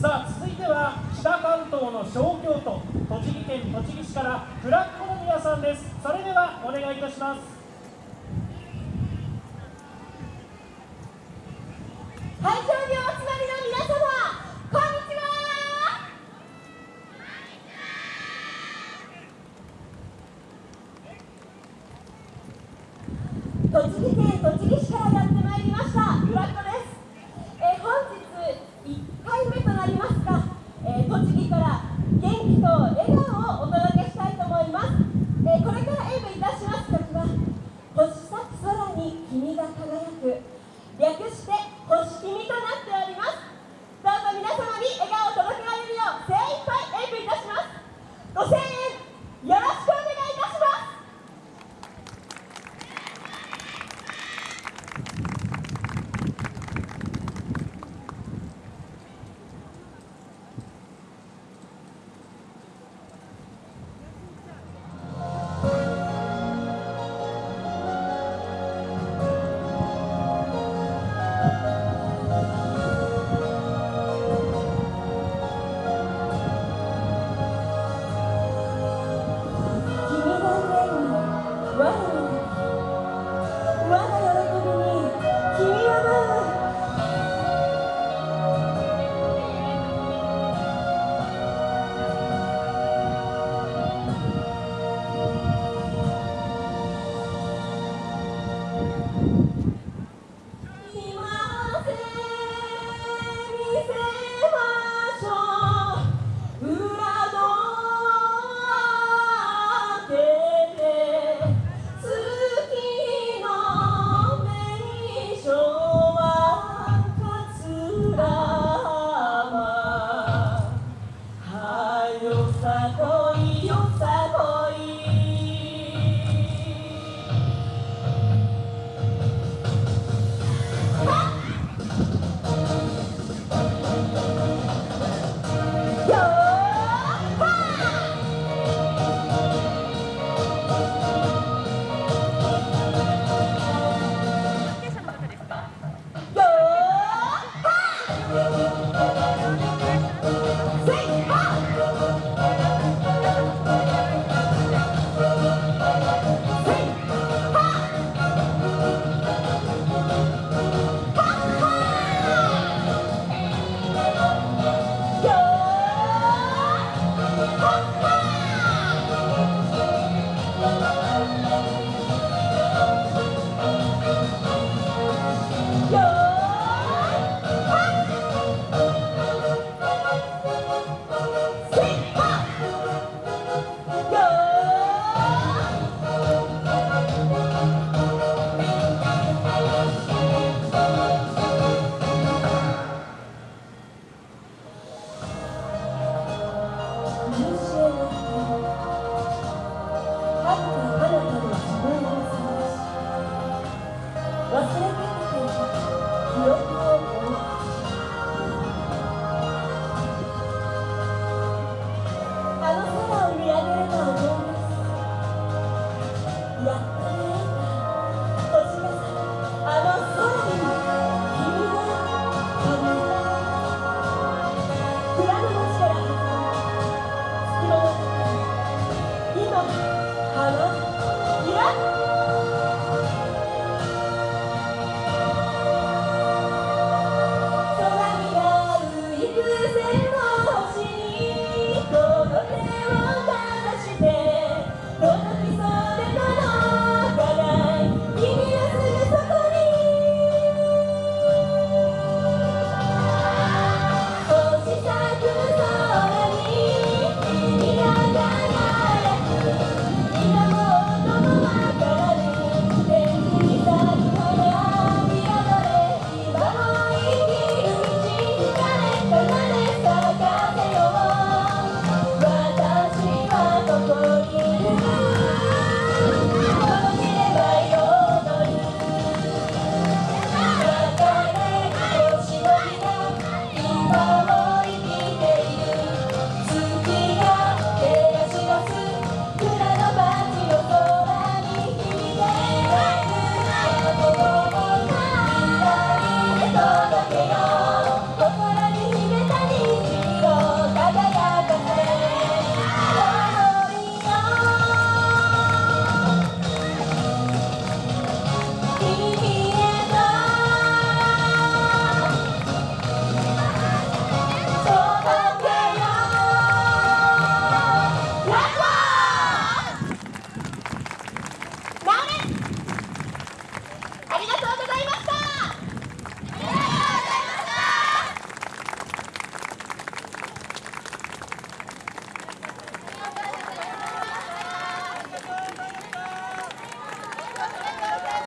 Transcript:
さあ続いては北関東の小京都栃木県栃木市からフラッコの皆さんです。それではお願いいたします。会場お集まりの皆様こんにちは。栃木県栃木市からやってまいりました